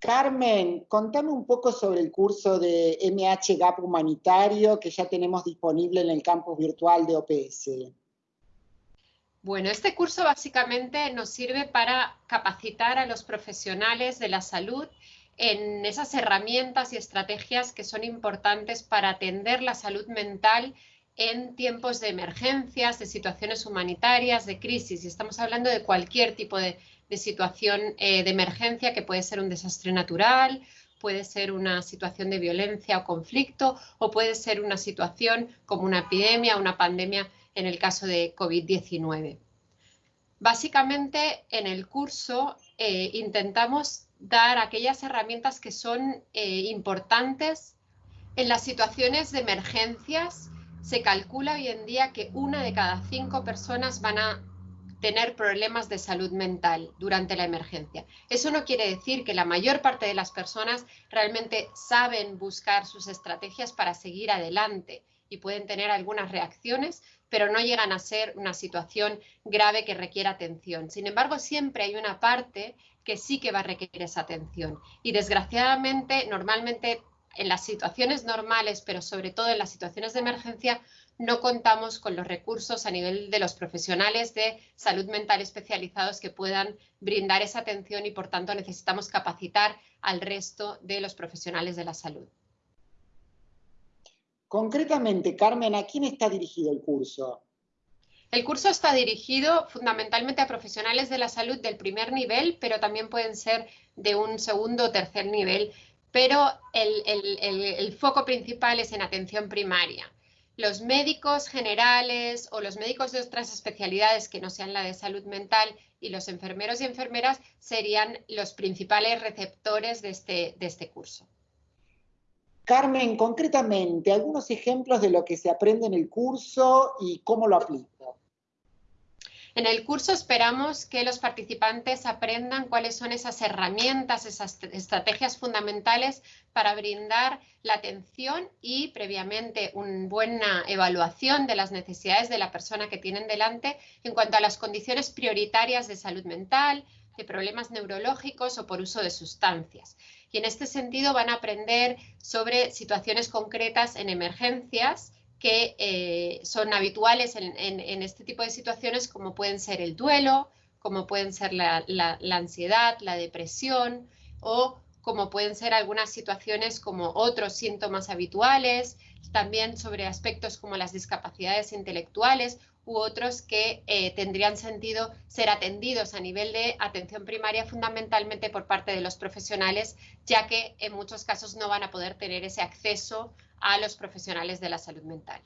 Carmen, contame un poco sobre el curso de MH GAP humanitario que ya tenemos disponible en el campus virtual de OPS. Bueno, este curso básicamente nos sirve para capacitar a los profesionales de la salud en esas herramientas y estrategias que son importantes para atender la salud mental en tiempos de emergencias, de situaciones humanitarias, de crisis. Y estamos hablando de cualquier tipo de, situación eh, de emergencia que puede ser un desastre natural, puede ser una situación de violencia o conflicto o puede ser una situación como una epidemia o una pandemia en el caso de COVID-19. Básicamente en el curso eh, intentamos dar aquellas herramientas que son eh, importantes en las situaciones de emergencias se calcula hoy en día que una de cada cinco personas van a tener problemas de salud mental durante la emergencia. Eso no quiere decir que la mayor parte de las personas realmente saben buscar sus estrategias para seguir adelante y pueden tener algunas reacciones, pero no llegan a ser una situación grave que requiera atención. Sin embargo, siempre hay una parte que sí que va a requerir esa atención. Y desgraciadamente, normalmente en las situaciones normales, pero sobre todo en las situaciones de emergencia, no contamos con los recursos a nivel de los profesionales de salud mental especializados que puedan brindar esa atención y por tanto necesitamos capacitar al resto de los profesionales de la salud. Concretamente, Carmen, ¿a quién está dirigido el curso? El curso está dirigido fundamentalmente a profesionales de la salud del primer nivel, pero también pueden ser de un segundo o tercer nivel pero el, foco principal es en atención primaria. Los médicos generales o los médicos de otras especialidades que no sean la de salud mental y los enfermeros y enfermeras serían los principales receptores de este, de este curso. Carmen, concretamente, algunos ejemplos de lo que se aprende en el curso y cómo lo aplica. En el curso esperamos que los participantes aprendan cuáles son esas herramientas, esas estrategias fundamentales para brindar la atención y previamente una buena evaluación de las necesidades de la persona que tienen delante en cuanto a las condiciones prioritarias de salud mental, de problemas neurológicos o por uso de sustancias. Y en este sentido van a aprender sobre situaciones concretas en emergencias que eh, son habituales en, este tipo de situaciones, como pueden ser el duelo, como pueden ser la, ansiedad, la depresión o como pueden ser algunas situaciones como otros síntomas habituales, también sobre aspectos como las discapacidades intelectuales u otros que eh, tendrían sentido ser atendidos a nivel de atención primaria fundamentalmente por parte de los profesionales, ya que en muchos casos no van a poder tener ese acceso a los profesionales de la salud mental.